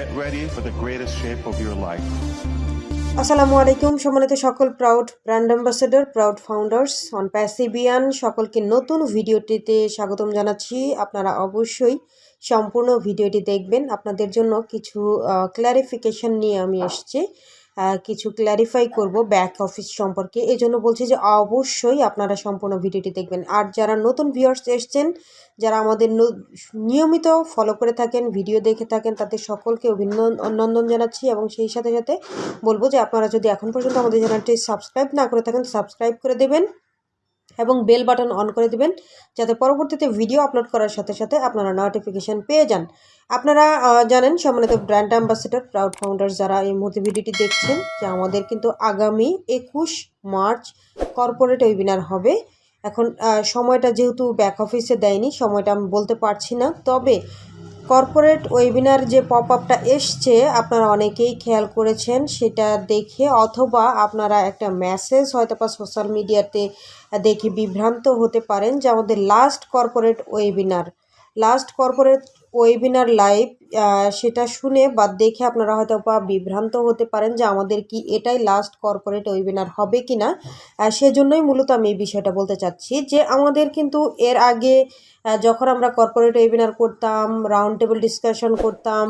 Get ready for the greatest shape of your life. আসসালামু আলাইকুম, সম্মানিত সকল proud brand ambassador proud founders on প্যাসিবিয়ান সকলকে নতুন ভিডিওটিতে স্বাগতম জানাচ্ছি। আপনারা অবশ্যই সম্পূর্ণ ভিডিওটি দেখবেন। আপনাদের জন্য কিছু ক্ল্যারিফিকেশন নিয়ে আমি এসেছি। কিছু ক্ল্যারিফাই করব ব্যাক অফিস সম্পর্কে। এই জন্য বলছি যে, অবশ্যই আপনারা সম্পূর্ণ ভিডিওটি দেখবেন। আর যারা নতুন ভিউয়ার্স এসছেন, যারা আমাদের নিয়মিত ফলো করে থাকেন ভিডিও দেখে থাকেন, তাদের সকলকে অভিনন্দন জানাচ্ছি এবং সেই সাথে সাথে বলব যে, আপনারা যদি এখন পর্যন্ত আমাদের চ্যানেলটি সাবস্ক্রাইব না করে থাকেন সাবস্ক্রাইব করে দেবেন। এবং বেল বাটন অন করে দেবেন, যাতে পরবর্তীতে ভিডিও আপলোড করার সাথে সাথে আপনারা নোটিফিকেশান পেয়ে যান। আপনারা জানেন সম্মানিত ব্র্যান্ড অ্যাম্বাসেডর প্রাউড ফাউন্ডার যারা এই মুহূর্তে ভিডিওটি দেখছেন, যে আমাদের কিন্তু আগামী একুশ মার্চ কর্পোরেট ওয়েবিনার হবে। এখন সময়টা যেহেতু ব্যাক অফিসে দেয়নি, সময়টা আমি বলতে পারছি না। তবে কর্পোরেট ওয়েবিনার যে পপ আপটা এসছে, আপনারা অনেকেই খেয়াল করেছেন সেটা দেখে, অথবা আপনারা একটা মেসেজ হয়তো বা সোশ্যাল মিডিয়াতে দেখে বিভ্রান্ত হতে পারেন যে আমাদের last corporate webinar last corporate webinar live সেটা শুনে বা দেখে আপনারা হয়তো বা বিভ্রান্ত হতে পারেন যে আমাদের কি এটাই লাস্ট কর্পোরেট ওয়েবিনার হবে কি না সেজন্যই মূলত আমি এই বিষয়টা বলতে চাচ্ছি যে আমাদের কিন্তু এর আগে যখন আমরা কর্পোরেট ওয়েবিনার করতাম রাউন্ড টেবিল ডিসকাশন করতাম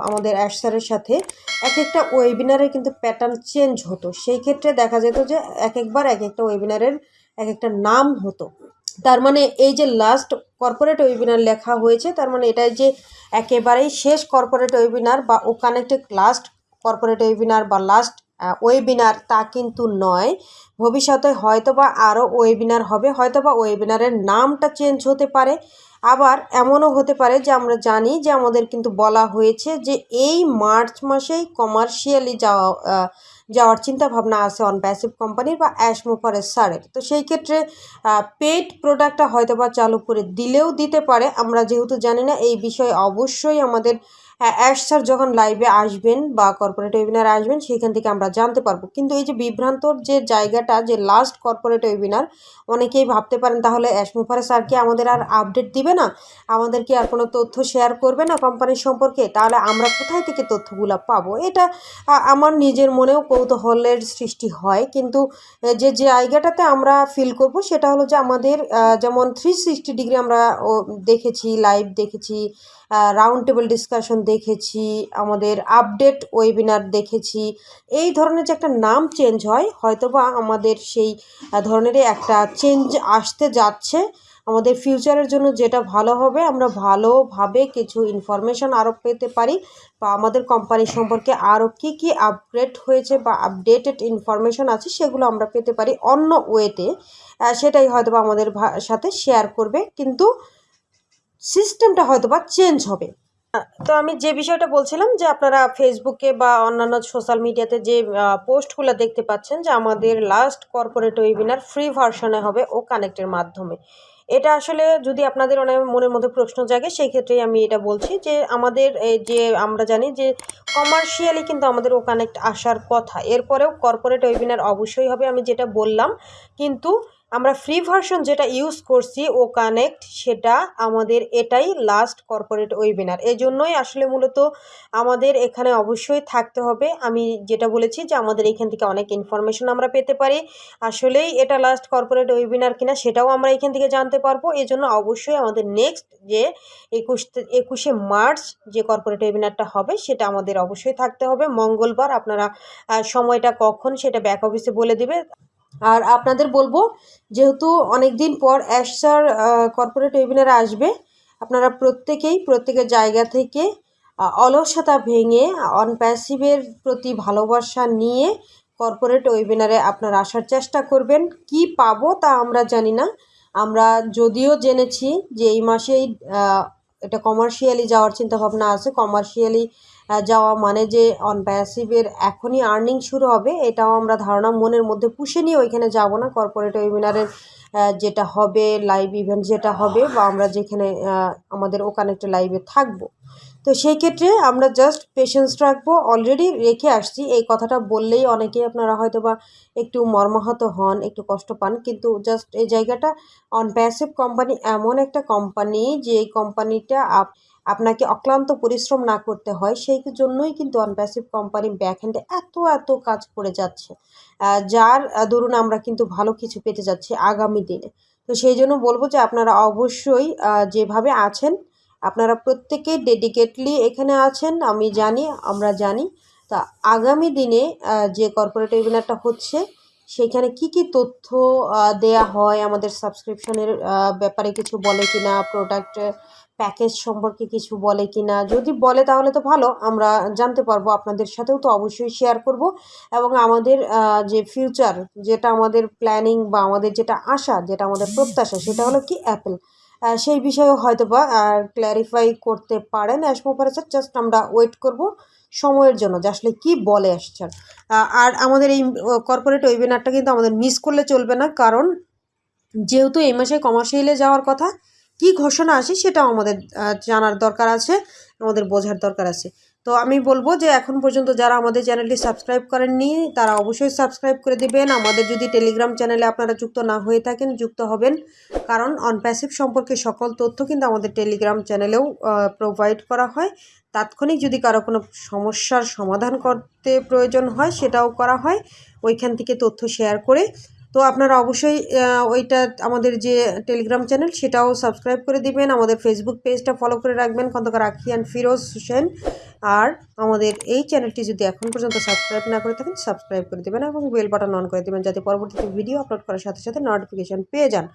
আমাদের অ্যাশ স্যারের সাথে এক একটা ওয়েবিনারের কিন্তু প্যাটার্ন চেঞ্জ হতো। সেই ক্ষেত্রে দেখা যেত যে এক একবার এক একটা ওয়েবিনারের এক একটা নাম হতো। তার মানে এই যে লাস্ট কর্পোরেট ওয়েবিনার লেখা হয়েছে, তার মানে এটাই যে একেবারেই শেষ কর্পোরেট ওয়েবিনার বা ও কানেক্টেড লাস্ট কর্পোরেট ওয়েবিনার বা লাস্ট ওয়েবিনার তা কিন্তু নয়। ভবিষ্যতে হয়তো বা আরও ওয়েবিনার হবে হয়তো বা ওয়েবিনারের নামটা চেঞ্জ হতে পারে। আবার এমনও হতে পারে যে আমরা জানি যে আমাদের কিন্তু বলা হয়েছে যে এই মার্চ মাসেই কমার্শিয়ালি যাওয়া যাওয়ার চিন্তা ভাবনা আছে অন প্যাসিভ কোম্পানির বা অ্যাশ অ্যাশমোফারের সারের তো সেই ক্ষেত্রে পেড প্রোডাক্টটা হয়তো বা চালু করে দিলেও দিতে পারে। আমরা যেহেতু জানি না, এই বিষয়ে অবশ্যই আমাদের অ্যাশ স্যার যখন লাইভে আসবেন বা কর্পোরেট ওয়েবিনার আসবেন, সেখান থেকে আমরা জানতে পারব। কিন্তু এই যে বিভ্রান্তর যে জায়গাটা, যে লাস্ট কর্পোরেট ওয়েবিনার অনেকেই ভাবতে পারেন, তাহলে অ্যাশমোফারে স্যার কি আমাদের আর আপডেট দিবে না? আমাদের কি আর কোনো তথ্য শেয়ার করবে না কোম্পানির সম্পর্কে? তাহলে আমরা কোথায় থেকে তথ্যগুলো পাবো? এটা আমার নিজের মনেও কৌতূহলের সৃষ্টি হয়। কিন্তু যে জায়গাটাতে আমরা ফিল করব, সেটা হলো যে আমাদের যেমন থ্রি সিক্সটি ডিগ্রি আমরা দেখেছি লাইভ দেখেছি রাউন্ড টেবিল ডিসকাশন দেখেছি, আমাদের আপডেট ওয়েবিনার দেখেছি। এই ধরনের যে একটা নাম চেঞ্জ হয়, হয়তোবা আমাদের সেই ধরনেরই একটা চেঞ্জ আসতে যাচ্ছে। আমাদের ফিউচারের জন্য যেটা ভালো হবে, আমরা ভালোভাবে কিছু ইনফরমেশন আরও পেতে পারি। বা আমাদের কোম্পানি সম্পর্কে আরও কী কী আপগ্রেড হয়েছে বা আপডেটেড ইনফরমেশন আছে, সেগুলো আমরা পেতে পারি অন্য ওয়েতে সেটাই হয়তো আমাদের সাথে শেয়ার করবে। কিন্তু সিস্টেমটা হয়তো বা চেঞ্জ হবে তো আমি যে বিষয়টা বলছিলাম যে আপনারা ফেসবুকে বা অন্যান্য সোশ্যাল মিডিয়াতে যে পোস্টগুলো দেখতে পাচ্ছেন যে আমাদের লাস্ট কর্পোরেট ওয়েবিনার ফ্রি ভার্সনে হবে ও কানেক্টের মাধ্যমে। এটা আসলে যদি আপনাদের অনেক মনের মধ্যে প্রশ্ন জাগে, সেই ক্ষেত্রেই আমি এটা বলছি যে আমাদের এই যে আমরা জানি যে কমার্শিয়ালি কিন্তু আমাদের ও কানেক্ট আসার কথা। এরপরেও কর্পোরেট ওয়েবিনার অবশ্যই হবে আমি যেটা বললাম। কিন্তু আমরা ফ্রি ভার্সন যেটা ইউজ করছি, ও কানেক্ট সেটা আমাদের এটাই লাস্ট কর্পোরেট ওয়েবিনার এই জন্যই আসলে মূলত আমাদের এখানে অবশ্যই থাকতে হবে। আমি যেটা বলেছি যে আমাদের এখান থেকে অনেক ইনফরমেশন আমরা পেতে পারি। আসলেই এটা লাস্ট কর্পোরেট ওয়েবিনার কিনা সেটাও আমরা এখান থেকে জানতে পারব। এই জন্য অবশ্যই আমাদের নেক্সট যে একুশ একুশে মার্চ যে কর্পোরেট ওয়েবিনারটা হবে, সেটা আমাদের অবশ্যই থাকতে হবে। মঙ্গলবার আপনারা সময়টা কখন সেটা ব্যাক অফিসে বলে দিবে। আর আপনাদের বলব, যেহেতু অনেক দিন পর অ্যাশ স্যার কর্পোরেট ওয়েবিনারে আসবে, আপনারা প্রত্যেকেই প্রত্যেকের জায়গা থেকে অলসতা ভেঙে অন প্যাসিভের প্রতি ভালোবাসা নিয়ে কর্পোরেট ওয়েবিনারে আপনারা আসার চেষ্টা করবেন। কি পাবো তা আমরা জানি না। আমরা যদিও জেনেছি যে এই মাসেই এটা কমার্শিয়ালি যাওয়ার চিন্তাভাবনা আছে কমার্শিয়ালি যাওয়া মানে যে অন প্যাসিভের এখনই আর্নিং শুরু হবে, এটাও আমরা ধারণা মনের মধ্যে পুষে নিয়ে ওইখানে যাব না। কর্পোরেট ওয়েবিনারের যেটা হবে লাইভ ইভেন্ট যেটা হবে বা আমরা যেখানে আমাদের ও কানেক্টে লাইভে থাকব। তো সেই ক্ষেত্রে আমরা জাস্ট পেশেন্স রাখব। অলরেডি রেখে আসছি। এই কথাটা বললেই অনেকেই আপনারা হয়তো বা একটু মর্মাহত হন, একটু কষ্ট পান। কিন্তু জাস্ট এই জায়গাটা অন প্যাসিভ কোম্পানি এমন একটা কোম্পানি যে কোম্পানিটা আপ আপনাকে অক্লান্ত পরিশ্রম না করতে হয়, সেই জন্যই কিন্তু অনপ্যাসিভ কোম্পানি ব্যাকহ্যান্ডে এত এত কাজ করে যাচ্ছে। যার দরুন আমরা কিন্তু ভালো কিছু পেতে যাচ্ছি আগামী দিনে। তো সেই জন্য বলব যে আপনারা অবশ্যই যেভাবে আছেন, আপনারা প্রত্যেকে ডেডিকেটলি এখানে আছেন, আমি জানি, আমরা জানি। তা আগামী দিনে যে কর্পোরেট ওয়েবিনারটা হচ্ছে সেখানে কি কি তথ্য দেয়া হয়? আমাদের সাবস্ক্রিপশনের ব্যাপারে কিছু বলে কিনা? প্রোডাক্টের প্যাকেজ সম্পর্কে কিছু বলে কিনা? যদি বলে তাহলে তো ভালো, আমরা জানতে পারব। আপনাদের সাথেও তো অবশ্যই শেয়ার করব। এবং আমাদের যে ফিউচার যেটা আমাদের প্ল্যানিং বা আমাদের যেটা আশা, যেটা আমাদের প্রত্যাশা, সেটা হলো কি অ্যাপেল সেই বিষয়েও হয়তো বা ক্ল্যারিফাই করতে পারেন অ্যাসমোপারেচার জাস্ট আমরা ওয়েট করব সময়ের জন্য, যে আসলে কী বলে আসছেন আর আমাদের এই কর্পোরেট ওয়েবিনারটা কিন্তু আমাদের মিস করলে চলবে না, কারণ যেহেতু এই মাসে কমার্শিয়ালে যাওয়ার কথা, কি ঘোষণা আসে সেটাও আমাদের জানার দরকার আছে, আমাদের বোঝার দরকার আছে। তো আমি বলব যে এখন পর্যন্ত যারা আমাদের চ্যানেলটি সাবস্ক্রাইব করেননি, তারা অবশ্যই সাবস্ক্রাইব করে দিবেন। আমাদের যদি টেলিগ্রাম চ্যানেলে আপনারা যুক্ত না হয়ে থাকেন, যুক্ত হবেন, কারণ অনপ্যাসিভ সম্পর্কে সকল তথ্য কিন্তু আমাদের টেলিগ্রাম চ্যানেলেও প্রোভাইড করা হয়। তাৎক্ষণিক যদি কারও কোনো সমস্যার সমাধান করতে প্রয়োজন হয়, সেটাও করা হয়। ওইখান থেকে তথ্য শেয়ার করে তো আপনারা অবশ্যই ওইটা আমাদের যে টেলিগ্রাম চ্যানেল সেটাও সাবস্ক্রাইব করে দিবেন। আমাদের ফেসবুক পেজটা ফলো করে রাখবেন। খন্দকার অ্যান্ড ফিরোজ হোসেন। আর আমাদের এই চ্যানেলটি যদি এখন পর্যন্ত সাবস্ক্রাইব না করে থাকেন সাবস্ক্রাইব করে দেবেন এবং বেল বাটন অন করে দেবেন, যাতে পরবর্তীতে ভিডিও আপলোড করার সাথে সাথে নোটিফিকেশন পেয়ে যান।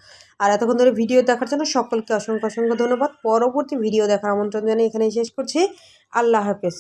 আর এতক্ষণ ধরে ভিডিও দেখার জন্য সকলকে অসংখ্য অসংখ্য ধন্যবাদ। পরবর্তী ভিডিও দেখার আমন্ত্রণ জানিয়ে এখানেই শেষ করছি। আল্লাহ হাফেজ।